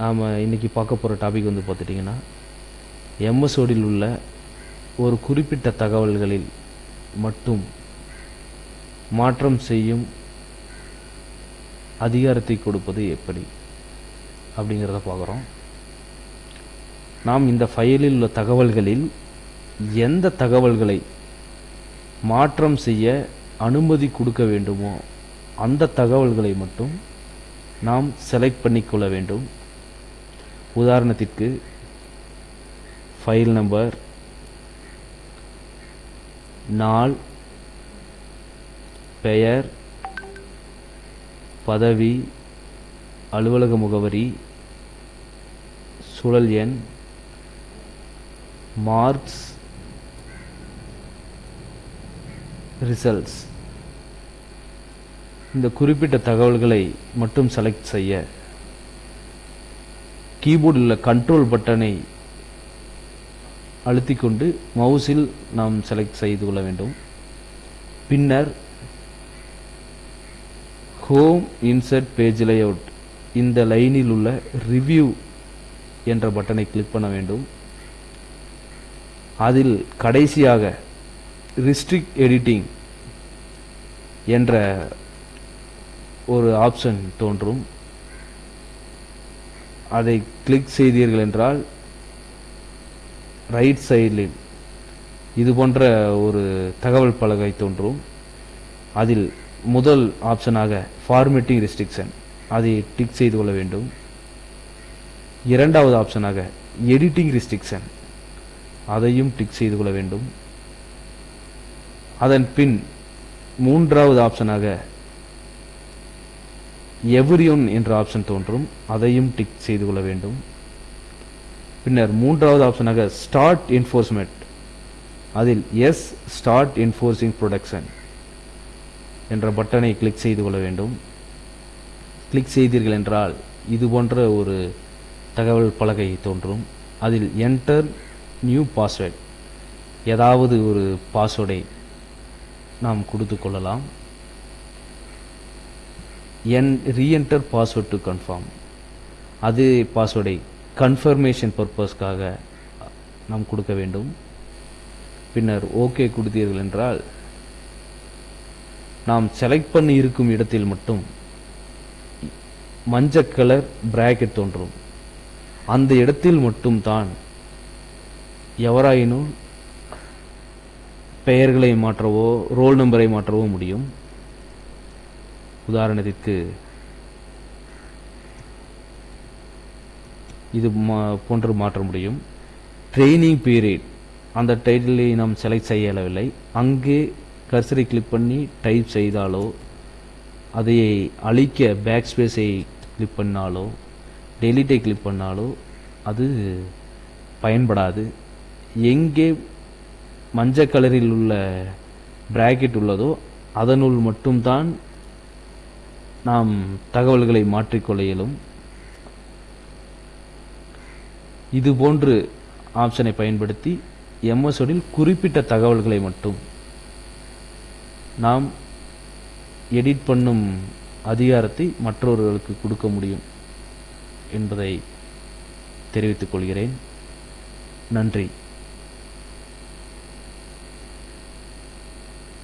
நாம் இன்றைக்கி பார்க்க போகிற டாபிக் வந்து பார்த்துட்டிங்கன்னா எம்எஸ்ஓடியில் உள்ள ஒரு குறிப்பிட்ட தகவல்களில் மட்டும் மாற்றம் செய்யும் அதிகாரத்தை கொடுப்பது எப்படி அப்படிங்கிறத பார்க்குறோம். நாம் இந்த ஃபைலில் உள்ள தகவல்களில் எந்த தகவல்களை மாற்றம் செய்ய அனுமதி கொடுக்க வேண்டுமோ அந்த தகவல்களை மட்டும் நாம் செலக்ட் பண்ணிக்கொள்ள வேண்டும். உதாரணத்திற்கு ஃபைல் நம்பர் நாள் பெயர் பதவி அலுவலக முகவரி சுழல் எண் மார்க்ஸ் ரிசல்ட்ஸ். இந்த குறிப்பிட்ட தகவல்களை மட்டும் செலக்ட் செய்ய கீபோர்டில் உள்ள கண்ட்ரோல் பட்டனை அழுத்திக் கொண்டு மவுஸில் நாம் செலக்ட் செய்து கொள்ள வேண்டும். பின்னர் ஹோம் இன்சர்ட் பேஜ் லேஅவுட் இந்த லைனில் உள்ள ரிவ்யூ என்ற பட்டனை கிளிக் பண்ண வேண்டும். அதில் கடைசியாக ரிஸ்ட்ரிக்ட் எடிட்டிங் என்ற ஒரு ஆப்ஷன் தோன்றும். அதை கிளிக் செய்தீர்கள் என்றால் ரைட் சைடில் இது போன்ற ஒரு தகவல் பலகை தோன்றும். அதில் முதல் ஆப்ஷனாக ஃபார்மேட்டிங் ரெஸ்ட்ரிக்ஷன் அதை டிக் செய்து கொள்ள வேண்டும். இரண்டாவது ஆப்ஷனாக எடிட்டிங் ரெஸ்ட்ரிக்ஷன் அதையும் டிக் செய்து கொள்ள வேண்டும். அதன் பின் மூன்றாவது ஆப்ஷனாக எவ்ரியோன் என்ற ஆப்ஷன் தோன்றும். அதையும் டிக் செய்து கொள்ள வேண்டும். பின்னர் மூன்றாவது ஆப்ஷனாக ஸ்டார்ட் என்ஃபோர்ஸ்மெண்ட் அதில் எஸ் ஸ்டார்ட் என்ஃபோர்ஸிங் ப்ரொடக்ஷன் என்ற பட்டனை கிளிக் செய்து கொள்ள வேண்டும். கிளிக் செய்தீர்கள் என்றால் இது போன்ற ஒரு தகவல் பலகை தோன்றும். அதில் என்டர் நியூ பாஸ்வேர்ட் ஏதாவது ஒரு பாஸ்வேர்டை நாம் கொடுத்து கொள்ளலாம். என் ரீஎன்டர் பாஸ்வேர்ட் டு கன்ஃபார்ம் அது பாஸ்வேர்டை கன்ஃபர்மேஷன் பர்பஸ்க்காக நாம் கொடுக்க வேண்டும். பின்னர் ஓகே கொடுத்தீர்கள் என்றால் நாம் செலக்ட் பண்ணி இருக்கும் இடத்தில் மட்டும் மஞ்சள் கலர் பிராக்கெட் தோன்றும். அந்த இடத்தில் மட்டும் தான் எவராயினும் பெயர்களை மாற்றவோ ரோல் நம்பரை மாற்றவோ முடியும். உதாரணத்திற்கு இது மா- போன்று மாற்ற முடியும். ட்ரைனிங் பீரியட் அந்த டைட்டிலை நாம் செலக்ட் செய்யவில்லை அங்கே கர்சரை கிளிக் பண்ணி டைப் செய்தாலோ அதை அழிக்க பேக் ஸ்பேஸை கிளிக் பண்ணாலோ டெலிட்டை கிளிக் பண்ணாலோ அது பயன்படாது. எங்கே மஞ்சள் கலரில் உள்ள பிராக்கெட் உள்ளதோ அதனுள் மட்டும்தான் நாம் தகவல்களை மாற்றிக்கொள்ள இயலும் இதுபோன்று ஆப்ஷனை பயன்படுத்தி எம்எஸ்ஓடில் குறிப்பிட்ட தகவல்களை மட்டும் நாம் எடிட் பண்ணும் அதிகாரத்தை மற்றவர்களுக்கு கொடுக்க முடியும் என்பதை தெரிவித்துக் கொள்கிறேன். நன்றி.